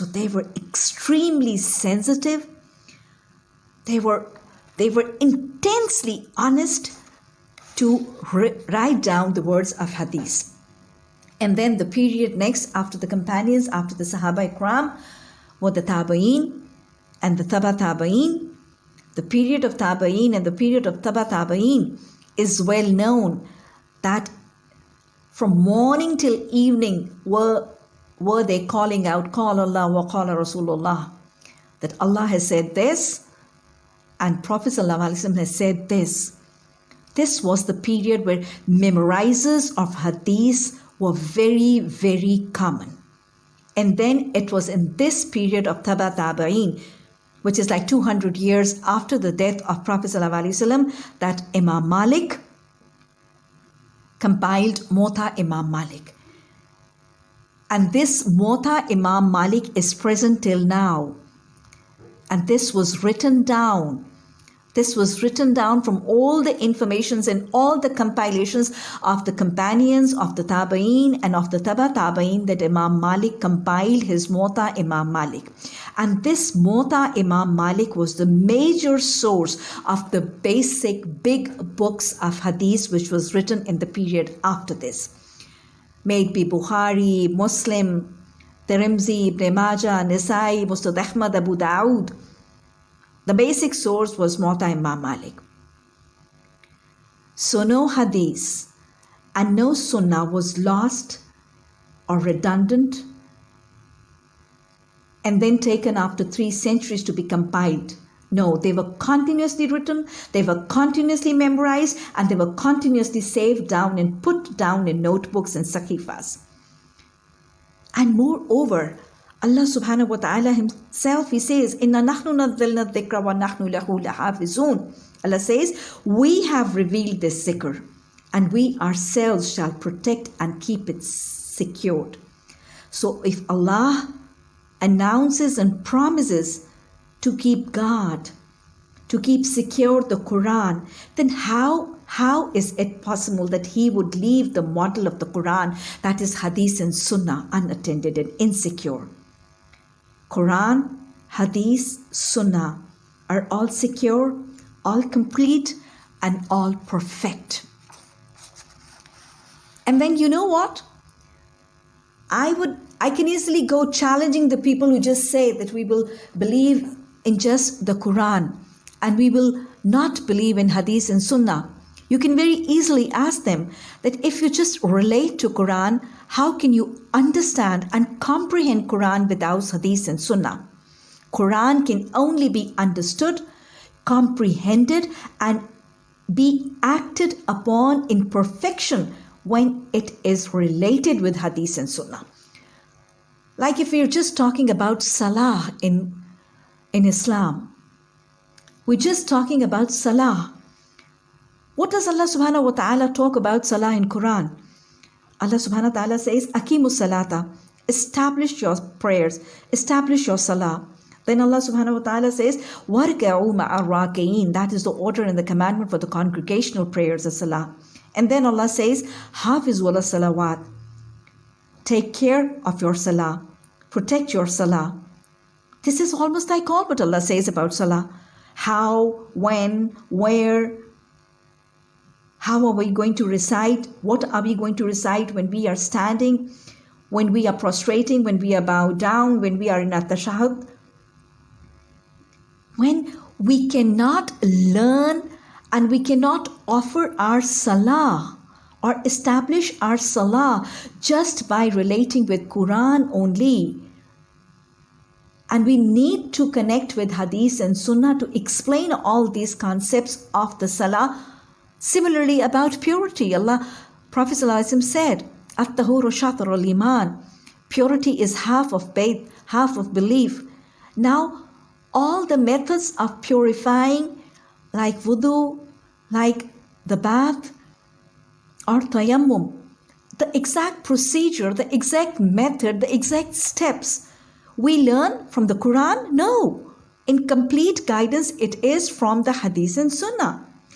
So they were extremely sensitive. They were, they were intensely honest to write down the words of hadith. And then the period next after the companions, after the Sahaba Ikram, were the Tabaeen and the Taba Tabaeen. The period of Tabaeen and the period of Taba Tabaeen is well known that from morning till evening were, were they calling out, Qala Allah wa Qala Rasulullah, that Allah has said this and Prophet has said this. This was the period where memorizers of hadith were very, very common. And then it was in this period of Taba Tabain, which is like 200 years after the death of Prophet that Imam Malik compiled Muwatta Imam Malik. And this Muwatta Imam Malik is present till now. And this was written down this was written down from all the informations and all the compilations of the companions of the Tabaeen and of the Taba Tabaeen that Imam Malik compiled his Muwatta Imam Malik. And this Muwatta Imam Malik was the major source of the basic big books of Hadith which was written in the period after this. It be Bukhari, Muslim, Tirmidhi, Ibn Majah, Nisai, Musnad Ahmad, Abu Dawood, the basic source was Muwatta Imam Malik. So no hadith and no sunnah was lost or redundant and then taken after three centuries to be compiled. No, they were continuously written, they were continuously memorized, and they were continuously saved down and put down in notebooks and sahifas. And moreover, Allah subhanahu wa ta'ala himself, he says, Inna nahnu nadhilna dhikra wa nahnu. Allah says, we have revealed this zikr and we ourselves shall protect and keep it secured. So if Allah announces and promises to keep God, to keep secure the Quran, then how how is it possible that he would leave the model of the Quran, that is Hadith and Sunnah, unattended and insecure? Quran, Hadith, Sunnah are all secure, all complete, and all perfect. And then you know what? I would I can easily go challenging the people who just say that we will believe in just the Quran and we will not believe in Hadith and Sunnah. You can very easily ask them that if you just relate to Quran, how can you understand and comprehend Quran without Hadith and Sunnah? Quran can only be understood, comprehended, and be acted upon in perfection when it is related with Hadith and Sunnah. Like if we're just talking about Salah in, in Islam, we're just talking about Salah. What does Allah subhanahu wa ta'ala talk about salah in Quran? Allah subhanahu wa ta'ala says, Akimu salata, establish your prayers, establish your salah. Then Allah subhanahu wa ta'ala says, Warga'u ma'arraqeen. That is the order and the commandment for the congregational prayers of salah. And then Allah says, Hafiz wala salawat. Take care of your salah. Protect your salah. This is almost like all what Allah says about salah. How, when, where, how are we going to recite? What are we going to recite when we are standing, when we are prostrating, when we are bowed down, when we are in at-tashahud? When we cannot learn and we cannot offer our salah or establish our salah just by relating with Quran only. And we need to connect with hadith and sunnah to explain all these concepts of the salah Similarly, about purity, Allah, Prophet said, At-tahuru shatrul iman. Purity is half of faith, half of belief. Now, all the methods of purifying, like wudu, like the bath, or tayammum, the exact procedure, the exact method, the exact steps, we learn from the Quran? No. In complete guidance, it is from the Hadith and Sunnah.